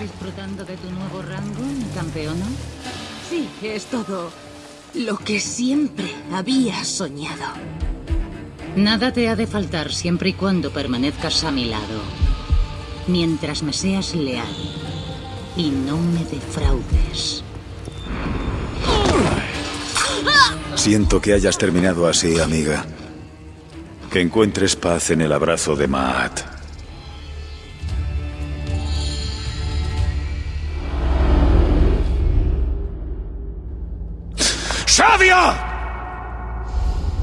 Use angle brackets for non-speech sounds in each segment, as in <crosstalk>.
¿Disfrutando de tu nuevo rango, mi campeona? Sí, es todo lo que siempre había soñado. Nada te ha de faltar siempre y cuando permanezcas a mi lado. Mientras me seas leal y no me defraudes. Siento que hayas terminado así, amiga. Que encuentres paz en el abrazo de Maat. ¡Shadia!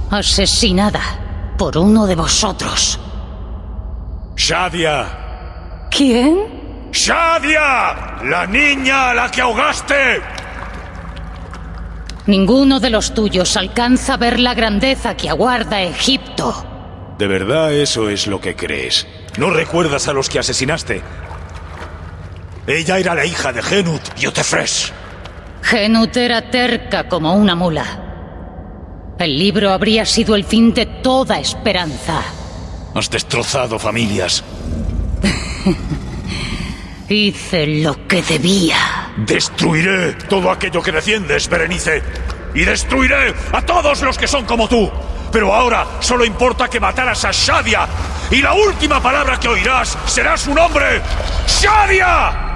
Asesinada por uno de vosotros. ¡Shadia! ¿Quién? ¡Shadia! ¡La niña a la que ahogaste! Ninguno de los tuyos alcanza a ver la grandeza que aguarda Egipto. ¿De verdad eso es lo que crees? ¿No recuerdas a los que asesinaste? Ella era la hija de Genut y Otefres. Genut era terca como una mula. El libro habría sido el fin de toda esperanza. Has destrozado familias. <laughs> Hice lo que debía. Destruiré todo aquello que defiendes, Berenice. Y destruiré a todos los que son como tú. Pero ahora solo importa que mataras a Shadia. Y la última palabra que oirás será su nombre. ¡Shadia!